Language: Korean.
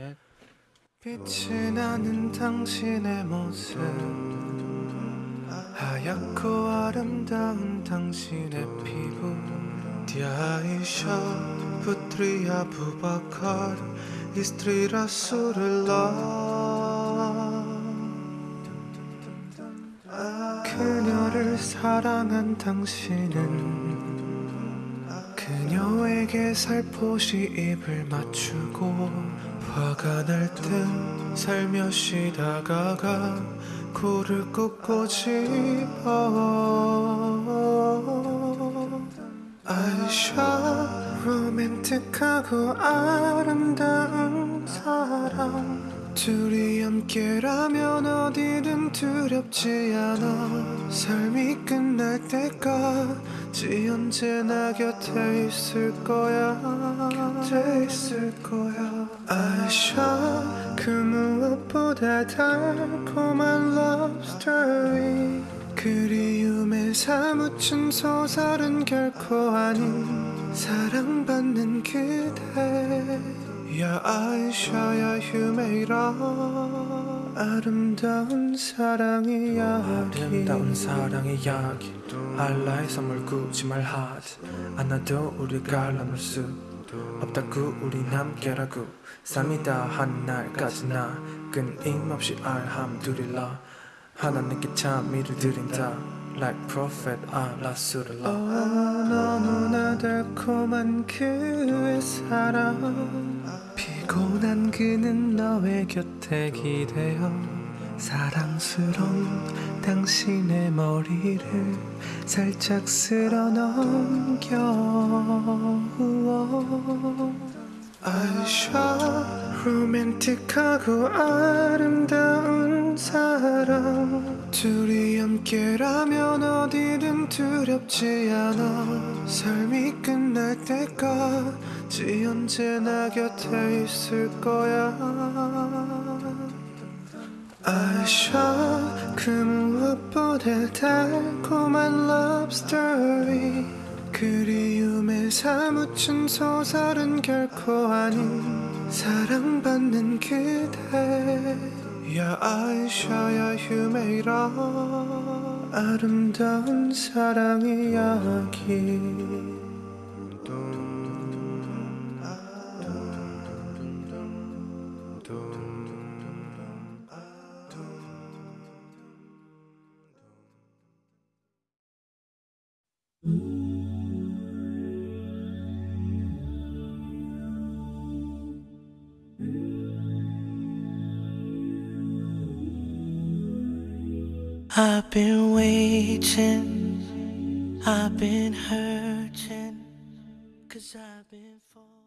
셋. 빛이 나는 당신의 모습 하얗고 아름다운 당신의 피부 디아이샤 부트리아 부바칼 이스트리라 수를라 그녀를 사랑한 당신은 그녀에게 살포시 입을 맞추고 화 가날땐 살며시 다가가 코를 꾹고 집어. 아이샤 로맨틱하고 아름다운 사랑 둘이 함께라면 어디든 두렵지 않아. 삶이 끝날 때까지 언제나 곁에 있을 거야. 곁에 있을 거야 아샤 그 무엇보다 달콤한 story. 그리움에 사무친 소설은 결코 아닌 사랑받는 그대. 야 아이샤야 휴메이라 아름다운 사랑의 이야기. 아름다운 사랑의 이야기. 알라의 선물 굳이 말하지 않아도 우리가 나눌 수 없다고 우리 함께라고 삶이 다 한 날까지 나 끊임없이 알함두릴라. 하나님께 참미를 드린다. Like prophet 알라수를라 어, 너무나 달콤한 그의 사랑. 피곤한 그는 너의 곁에 기대어 사랑스러운 당신의 머리를 살짝 쓸어 넘겨 아이샤 로맨틱하고 아름다운 사랑. 둘이 함께라면 어디든 두렵지 않아. 삶이 끝날 때까지 언제나 곁에 있을 거야 아샤 그 무엇보다 달콤한 love story. 그리움에 사무친 소설은 결코 아닌 사랑받는 그대. 야 아이샤야 휴메이라 아름다운 사랑의 이야기 I've been waiting, I've been hurting, cause I've been falling.